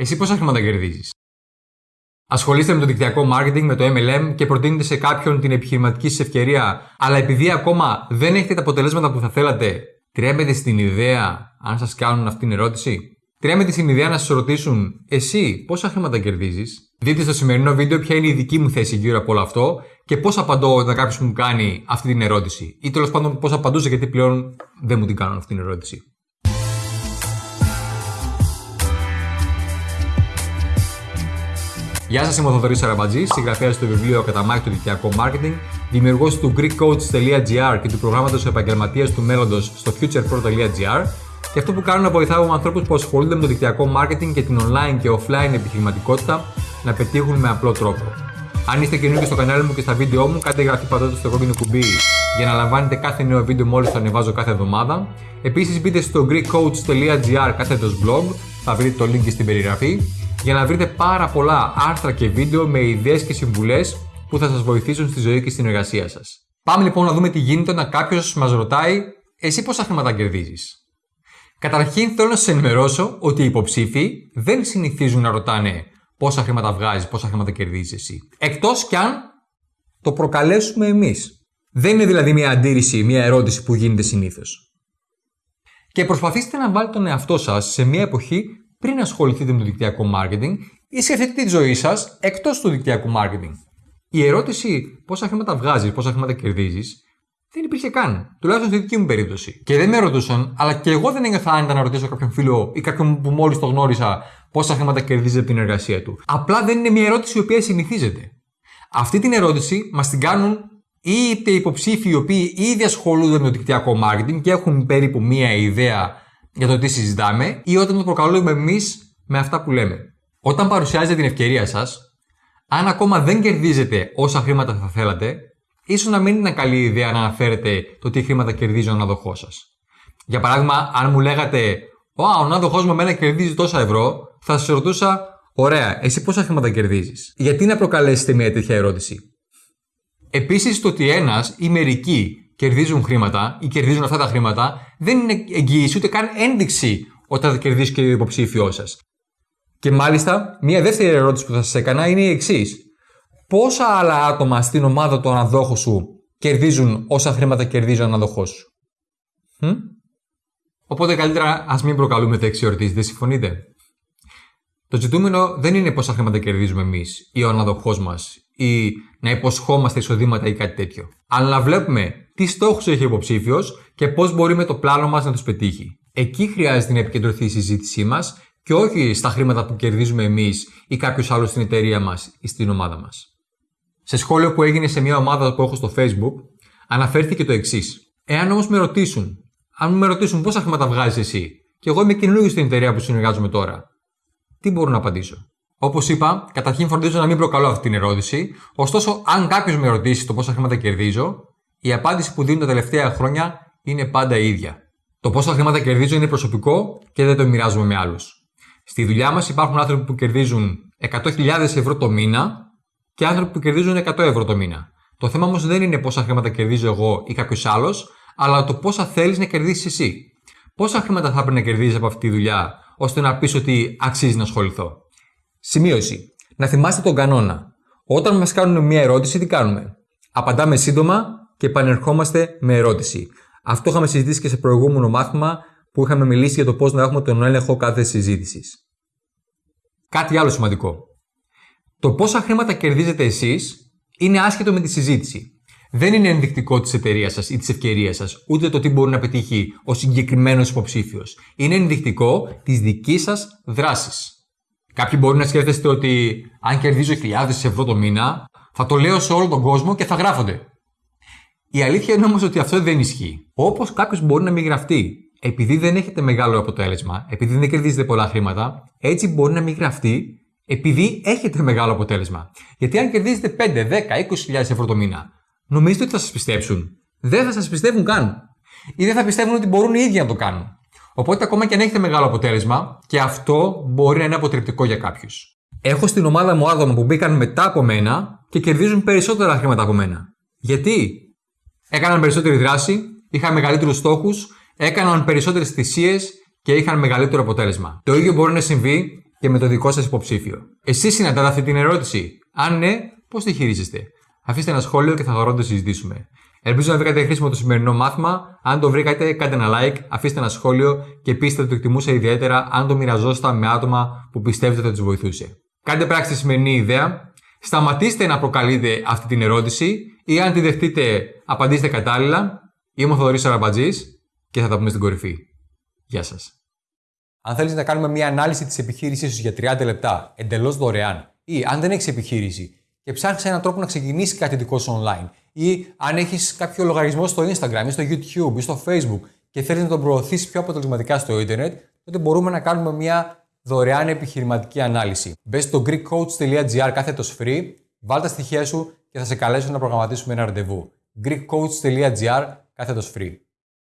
Εσύ πόσα χρήματα κερδίζεις; Ασχολείστε με το δικτυακό marketing, με το MLM και προτείνετε σε κάποιον την επιχειρηματική σας ευκαιρία, αλλά επειδή ακόμα δεν έχετε τα αποτελέσματα που θα θέλατε, τρέμετε στην ιδέα αν σας κάνουν αυτή την ερώτηση; Τρέμετε στην ιδέα να σας ρωτήσουν, εσύ πόσα χρήματα κερδίζεις; Δείτε στο σημερινό βίντεο ποια είναι η δική μου θέση γύρω από όλο αυτό και πώς απαντώ όταν κάποιος μου κάνει αυτή την ερώτηση. Ή τέλος πάντων πώς απαντούσα γιατί πλέον δεν μου την κάνουν αυτή την ερώτηση. Γεια σας, είμαι ο Θοδωρής Σαραμπατζής, συγγραφέας στο βιβλίο Καταμάχη του Δικτυακό Marketing, δημιουργός του GreekCoach.gr και του προγράμματος Επαγγελματίας του Μέλλοντος στο futurepro.gr. Και αυτό που κάνω να βοηθάω με ανθρώπους που ασχολούνται με το δικτυακό marketing και την online και offline επιχειρηματικότητα να πετύχουν με απλό τρόπο. Αν είστε καινούργιοι στο κανάλι μου και στα βίντεο μου, κάντε εγγραφή πατώντας στο κόκκινο κουμπί για να λαμβάνετε κάθε νέο βίντεο μόλις το ανεβάζω κάθε εβδομάδα. Επίσης μπείτε στο greekcoach.gr κάθετος blog, θα βρείτε το link στην περιγραφή για να βρείτε πάρα πολλά άρθρα και βίντεο με ιδέες και συμβουλές που θα σας βοηθήσουν στη ζωή και στην εργασία σας. Πάμε λοιπόν να δούμε τι γίνεται όταν κάποιος μας ρωτάει εσύ πόσα χρήματα κερδίζεις; Καταρχήν θέλω να σας ενημερώσω ότι οι υποψήφοι δεν συνηθίζουν να ρωτάνε πόσα χρήματα βγάζεις, πόσα χρήματα κερδίζεις εσύ; Εκτός κι αν το προκαλέσουμε εμείς. Δεν είναι δηλαδή μια αντίρρηση, μια ερώτηση που γίνεται συνήθως. Και προσπαθήστε να βάλετε τον εαυτό σας σε μια εποχή πριν ασχοληθείτε με το δικτυακό marketing ή σκεφτείτε τη ζωή σας εκτός του δικτυακού marketing. Η ερώτηση πόσα χρήματα βγάζεις, πόσα χρήματα κερδίζεις, δεν υπήρχε καν. Τουλάχιστον στη δική μου περίπτωση. Και δεν με ρωτούσαν, αλλά και εγώ δεν ένιωθα άνετα να ρωτήσω κάποιον φίλο ή κάποιον που μόλις το γνώρισα πόσα χρήματα κερδίζει από την εργασία του. Απλά δεν είναι μια ερώτηση η οποία συνηθίζεται. Αυτή την ερώτηση μας την κάνουν είτε υποψήφοι οι οποίοι ήδη ασχολούνται με το δικτυακό marketing και έχουν περίπου μία ιδέα για το τι συζητάμε ή όταν το προκαλούμε εμείς με αυτά που λέμε. Όταν παρουσιάζετε την ευκαιρία σας, αν ακόμα δεν κερδίζετε όσα χρήματα θα θέλατε, ίσως να μην είναι καλή ιδέα να αναφέρετε το τι χρήματα κερδίζει ο αναδοχός σας. Για παράδειγμα, αν μου λέγατε, Ω, ο ανάδοχός μου εμένα κερδίζει τόσα ευρώ, θα σας ρωτούσα, Ωραία, εσύ πόσα χρήματα κερδίζεις; Γιατί να προκαλέσετε μια τέτοια ερώτηση; Επίσης, το ότι ένας ή μερικοί κερδίζουν χρήματα ή κερδίζουν αυτά τα χρήματα, δεν είναι εγγύηση ούτε καν ένδειξη όταν θα κερδίσει και ο υποψήφιός σας. Και μάλιστα, μια δεύτερη ερώτηση που θα σας έκανα είναι η εξής. Πόσα άλλα άτομα στην ομάδα του αναδόχου σου κερδίζουν όσα χρήματα κερδίζει ο αναδοχός σου; Hm? Οπότε καλύτερα ας μην προκαλούμε τέτοιες ερωτήσεις, δεν συμφωνείτε; Το ζητούμενο δεν είναι πόσα χρήματα κερδίζουμε εμείς ή ο αναδοχός μας ή να υποσχόμαστε εισοδήματα ή κάτι τέτοιο. Αλλά να βλέπουμε τι στόχους έχει ο υποψήφιος και πώς μπορεί με το πλάνο μας να τους πετύχει. Εκεί χρειάζεται να επικεντρωθεί η συζήτησή μας και όχι στα χρήματα που κερδίζουμε εμείς ή κάποιος άλλος στην εταιρεία μας ή στην ομάδα μας. Σε σχόλιο που έγινε σε μια ομάδα που έχω στο Facebook, αναφέρθηκε το εξής. Εάν όμως με ρωτήσουν, αν με ρωτήσουν πόσα χρήματα βγάζεις εσύ, και εγώ είμαι καινούργιο στην εταιρεία που συνεργάζομαι τώρα, τι μπορώ να απαντήσω; Όπως είπα, καταρχήν φροντίζω να μην προκαλώ αυτή την ερώτηση. Ωστόσο, αν κάποιος με ρωτήσει το πόσα χρήματα κερδίζω, η απάντηση που δίνω τα τελευταία χρόνια είναι πάντα η ίδια. Το πόσα χρήματα κερδίζω είναι προσωπικό και δεν το μοιράζομαι με άλλους. Στη δουλειά μας υπάρχουν άνθρωποι που κερδίζουν 100.000 ευρώ το μήνα και άνθρωποι που κερδίζουν 100 ευρώ το μήνα. Το θέμα όμως δεν είναι πόσα χρήματα κερδίζω εγώ ή κάποιος άλλος, αλλά το πόσα θέλεις να κερδίσεις εσύ. Πόσα χρήματα θα πρέπει να κερδίζεις από αυτή τη δουλειά, ώστε να πεις ότι αξίζει να ασχοληθώ; Σημείωση. Να θυμάστε τον κανόνα. Όταν μας κάνουν μια ερώτηση, τι κάνουμε; Απαντάμε σύντομα και επανερχόμαστε με ερώτηση. Αυτό είχαμε συζητήσει και σε προηγούμενο μάθημα που είχαμε μιλήσει για το πώς να έχουμε τον έλεγχο κάθε συζήτησης. Κάτι άλλο σημαντικό. Το πόσα χρήματα κερδίζετε εσείς είναι άσχετο με τη συζήτηση. Δεν είναι ενδεικτικό της εταιρείας σας ή της ευκαιρίας σας, ούτε το τι μπορεί να πετύχει ο συγκεκριμένος υποψήφιος. Είναι ενδεικτικό της δικής σας δράσης. Κάποιοι μπορεί να σκέφτεστε ότι αν κερδίζω χιλιάδες ευρώ το μήνα, θα το λέω σε όλο τον κόσμο και θα γράφονται. Η αλήθεια είναι όμως ότι αυτό δεν ισχύει. Όπως κάποιος μπορεί να μην γραφτεί επειδή δεν έχετε μεγάλο αποτέλεσμα, επειδή δεν κερδίζετε πολλά χρήματα, έτσι μπορεί να μην γραφτεί επειδή έχετε μεγάλο αποτέλεσμα. Γιατί αν κερδίζετε 5, 10, 20.000 ευρώ το μήνα, νομίζετε ότι θα σας πιστέψουν. Δεν θα σας πιστεύουν καν. Ή δεν θα πιστεύουν ότι μπορούν οι ίδιοι να το κάνουν. Οπότε, ακόμα και αν έχετε μεγάλο αποτέλεσμα, και αυτό μπορεί να είναι αποτρεπτικό για κάποιους. Έχω στην ομάδα μου άτομα που μπήκαν μετά από μένα και κερδίζουν περισσότερα χρήματα από μένα. Γιατί; Έκαναν περισσότερη δράση, είχαν μεγαλύτερους στόχους, έκαναν περισσότερες θυσίες και είχαν μεγαλύτερο αποτέλεσμα. Το ίδιο μπορεί να συμβεί και με το δικό σας υποψήφιο. Εσείς συναντάτε αυτή την ερώτηση. Αν ναι, πώς τη χειρίζεστε; Αφήστε ένα σχόλιο και θα χαρώ να το συζητήσουμε. Ελπίζω να βρήκατε χρήσιμο το σημερινό μάθημα. Αν το βρήκατε, κάντε ένα like, αφήστε ένα σχόλιο και πείστε ότι το εκτιμούσα ιδιαίτερα αν το μοιραζόσασταν με άτομα που πιστεύετε ότι θα τους βοηθούσε. Κάντε πράξη τη σημερινή ιδέα. Σταματήστε να προκαλείτε αυτή την ερώτηση ή αν τη δεχτείτε, απαντήστε κατάλληλα. Είμαι ο Θοδωρής Αραμπατζή και θα τα πούμε στην κορυφή. Γεια σας. Αν θέλεις να κάνουμε μια ανάλυση της επιχείρησής σου για 30 λεπτά εντελώς δωρεάν ή αν δεν έχεις επιχείρηση και ψάχνεις έναν τρόπο να ξεκινήσει κάτι δικό σου online ή αν έχεις κάποιο λογαριασμό στο Instagram ή στο YouTube ή στο Facebook και θέλεις να τον προωθήσεις πιο αποτελεσματικά στο Ιντερνετ, τότε μπορούμε να κάνουμε μια δωρεάν επιχειρηματική ανάλυση. Μπες στο greekcoach.gr κάθετος free, βάλ τα στοιχεία σου και θα σε καλέσω να προγραμματίσουμε ένα ραντεβού. greekcoach.gr κάθετος free.